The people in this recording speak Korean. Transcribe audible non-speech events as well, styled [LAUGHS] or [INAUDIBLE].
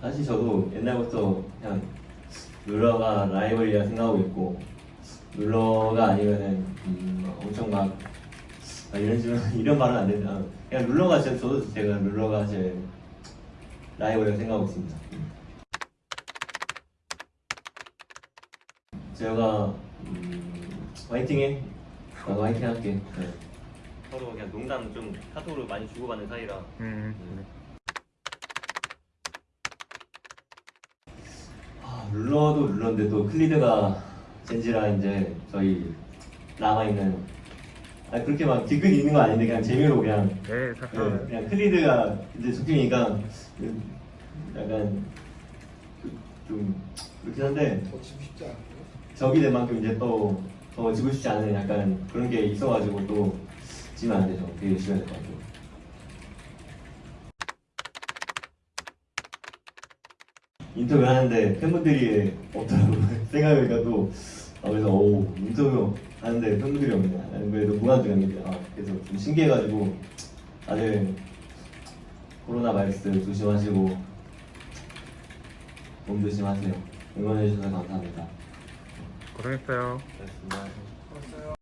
사실 저도 옛날부터 그냥 룰러가 라이벌이라 생각하고 있고 룰러가 아니면은 음, 엄청 막 아, 이런 식으로 [LAUGHS] 이런 말은 안 된다. 그냥 룰러가 진짜 저도 제가 룰러가 제 라이벌이라 생각하고 있습니다. 제가 음, 화이팅해. 나도 화이팅 할게. 네. 서로 그냥 농담 좀 카톡으로 많이 주고받는 사이라. 음. 아, 룰러도 룰러인데 또 클리드가 젠지라 이제 저희 남아 있는 아 그렇게 막 뒤끝 있는 건 아닌데 그냥 재미로 그냥 네, 네, 잠깐. 그냥 클리드가 이제 적팀이니까 약간 그- 좀 그렇긴 한데? 적이 된 만큼 이제 또 더 지고 싶지 않은 약간 그런 게 있어가지고 또 지면 안 되죠. 되게 열심히 해야 될것 같아요. 인터뷰 하는데 팬분들이 없더라고요. [LAUGHS] 생각해보니까 또 아, 그래서 오 인터뷰 하는데 팬분들이 없네. 나는 그래도 무관중인데 아, 그래서 좀 신기해가지고 다들 코로나 바이러스 조심하시고 몸 조심하세요. 응원해주셔서 감사합니다. 고생했어요. 벌써요?